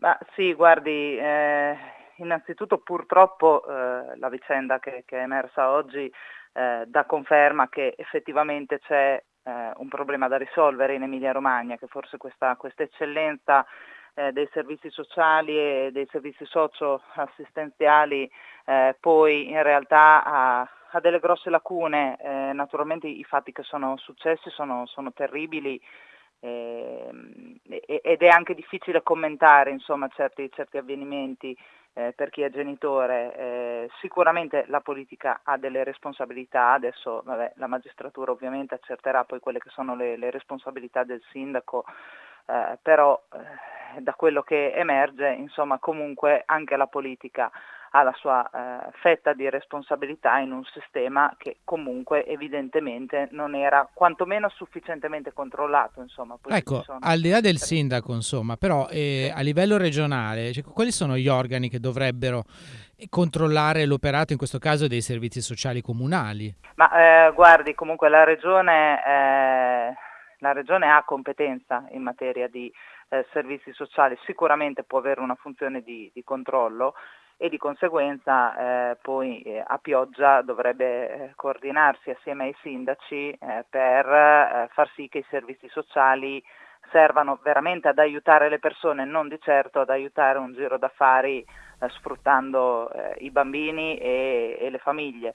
Ma sì, guardi, eh, innanzitutto purtroppo eh, la vicenda che, che, è emersa oggi eh, dà conferma che effettivamente c'è eh, un problema da risolvere in Emilia Romagna, che forse questa, questa eccellenza eh, dei servizi sociali e dei servizi socio-assistenziali eh, poi in realtà ha, ha, delle grosse lacune, naturalmente i fatti che sono successi sono, sono terribili, ed è anche difficile commentare insomma, certi, certi avvenimenti eh, per chi è genitore. Eh, sicuramente la politica ha delle responsabilità, adesso vabbè, la magistratura ovviamente accerterà poi quelle che sono le, le responsabilità del sindaco, eh, però eh, da quello che emerge insomma, comunque anche la politica ha la sua eh, fetta di responsabilità in un sistema che comunque evidentemente non era quantomeno sufficientemente controllato. Insomma, ecco, al di là del sindaco, insomma, però eh, a livello regionale, cioè, quali sono gli organi che dovrebbero controllare l'operato in questo caso dei servizi sociali comunali? Ma eh, guardi, comunque la regione, eh, la regione ha competenza in materia di eh, servizi sociali, sicuramente può avere una funzione di, di controllo e di conseguenza eh, poi eh, a pioggia dovrebbe eh, coordinarsi assieme ai sindaci eh, per eh, far sì che i servizi sociali servano veramente ad aiutare le persone, non di certo ad aiutare un giro d'affari sfruttando i bambini e, e le famiglie.